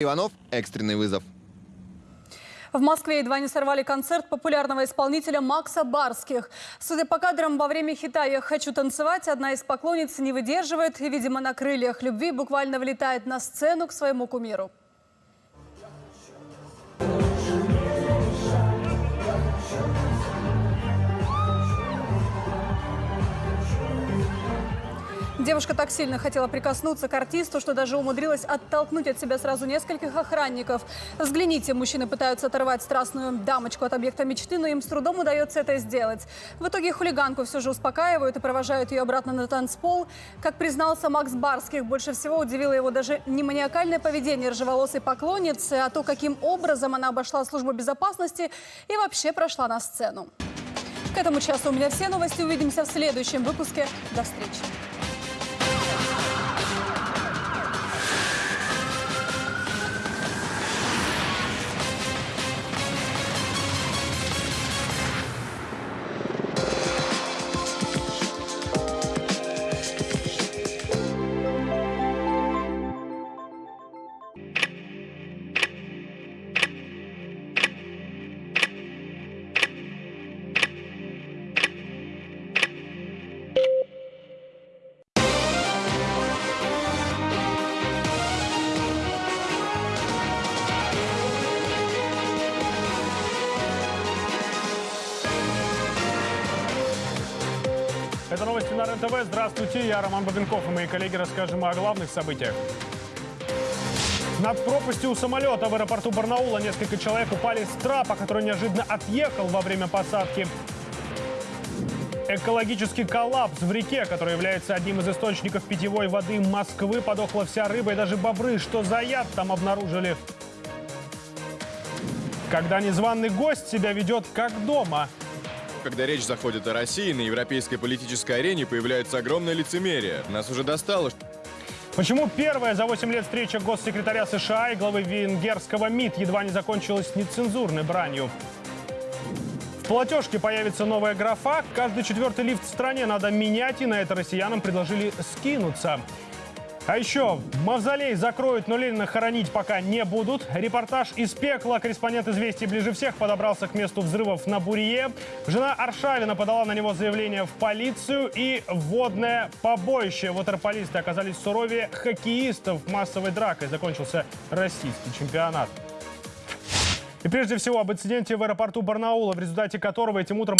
Иванов, экстренный вызов. В Москве едва не сорвали концерт популярного исполнителя Макса Барских. Судя по кадрам, во время хита «Я хочу танцевать» одна из поклонниц не выдерживает и, видимо, на крыльях любви буквально влетает на сцену к своему кумиру. Девушка так сильно хотела прикоснуться к артисту, что даже умудрилась оттолкнуть от себя сразу нескольких охранников. Взгляните, мужчины пытаются оторвать страстную дамочку от объекта мечты, но им с трудом удается это сделать. В итоге хулиганку все же успокаивают и провожают ее обратно на танцпол. Как признался Макс Барских, больше всего удивило его даже не маниакальное поведение ржеволосой поклонницы, а то, каким образом она обошла службу безопасности и вообще прошла на сцену. К этому часу у меня все новости. Увидимся в следующем выпуске. До встречи. Это новости на РЕН-ТВ. Здравствуйте, я Роман Бабенков и мои коллеги расскажем о главных событиях. Над пропастью самолета в аэропорту Барнаула несколько человек упали с трапа, который неожиданно отъехал во время посадки. Экологический коллапс в реке, который является одним из источников питьевой воды Москвы, подохла вся рыба и даже бобры. Что за яд там обнаружили? Когда незваный гость себя ведет как дома – Когда речь заходит о России, на европейской политической арене появляется огромное лицемерие. Нас уже достало. Почему первая за 8 лет встреча госсекретаря США и главы венгерского МИД едва не закончилась нецензурной бранью? В платежке появится новая графа. Каждый четвертый лифт в стране надо менять, и на это россиянам предложили скинуться. А еще мавзолей закроют, но Ленина хоронить пока не будут. Репортаж из пекла. Корреспондент «Известий» ближе всех подобрался к месту взрывов на Бурье. Жена Аршавина подала на него заявление в полицию. И водное побоище. Waterполисты оказались суровее хоккеистов. Массовой дракой закончился российский чемпионат. И прежде всего об инциденте в аэропорту Барнаула, в результате которого этим утром...